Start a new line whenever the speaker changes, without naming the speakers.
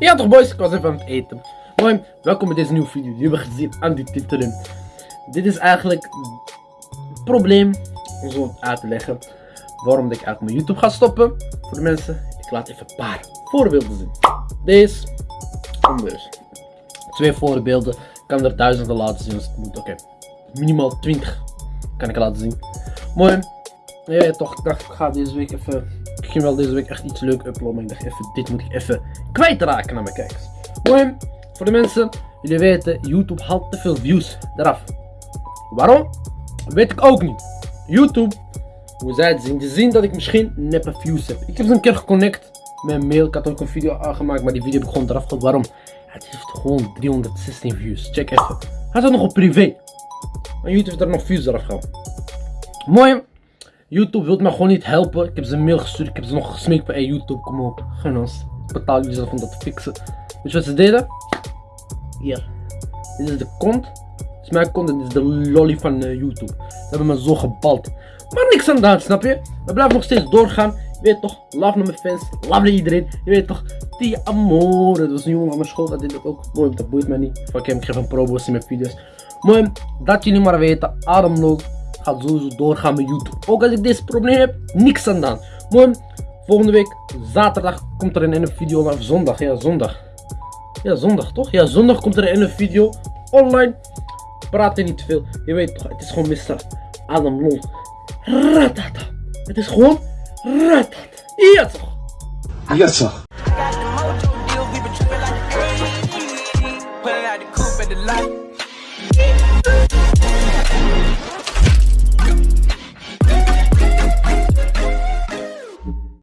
Ja toch boys, ik was even aan het eten. Mooi, welkom bij deze nieuwe video. Jullie hebben gezien aan die titel. Dit is eigenlijk het probleem om zo uit te leggen waarom ik eigenlijk mijn YouTube ga stoppen. Voor de mensen, ik laat even een paar voorbeelden zien. Deze, anders. Twee voorbeelden, ik kan er duizenden laten zien als het moet. Oké, minimaal 20 kan ik laten zien. Mooi, ja, toch, ik ga deze week even ging wel deze week echt iets leuk uploaden. Maar ik dacht even, dit moet ik even kwijtraken naar mijn kijkers. Mooi, voor de mensen, jullie weten, YouTube haalt te veel views eraf. Waarom? Weet ik ook niet. YouTube, hoe zij het zien, ze zien dat ik misschien neppe views heb. Ik heb ze een keer geconnect met mail. Ik had ook een video aangemaakt, maar die video heb ik gewoon eraf gehad. Waarom? Het heeft gewoon 316 views. Check even. Hij staat nog op privé. Maar YouTube heeft er nog views eraf gehaald. Mooi. YouTube wil me gewoon niet helpen. Ik heb ze een mail gestuurd. Ik heb ze nog gesmeekt bij YouTube. Kom op, gun ons. Betaal jullie zelf om dat te fixen. Weet je wat ze deden? Hier. Dit is de kont. Dit is mijn kont en dit is de lolly van uh, YouTube. Ze hebben me zo gebald. Maar niks aan de snap je? We blijven nog steeds doorgaan. Je weet toch, love naar mijn fans, love naar iedereen. Je weet toch, die amore. Dat was een jongen van mijn school, dat deed ik ook. Mooi, dat boeit mij niet. Fuck hem, ik geef een probo's in mijn video's. Mooi, dat jullie maar weten. Ademloos gaat sowieso doorgaan met YouTube. Ook als ik deze probleem heb, niks aan dan. Mooi, volgende week, zaterdag, komt er een video maar zondag. Ja, zondag. Ja, zondag toch? Ja, zondag komt er een video online. Praat er niet veel. Je weet toch, het is gewoon Mr. Adam lon. Ratata. Het is gewoon ratata. Ja toch?
Ja toch?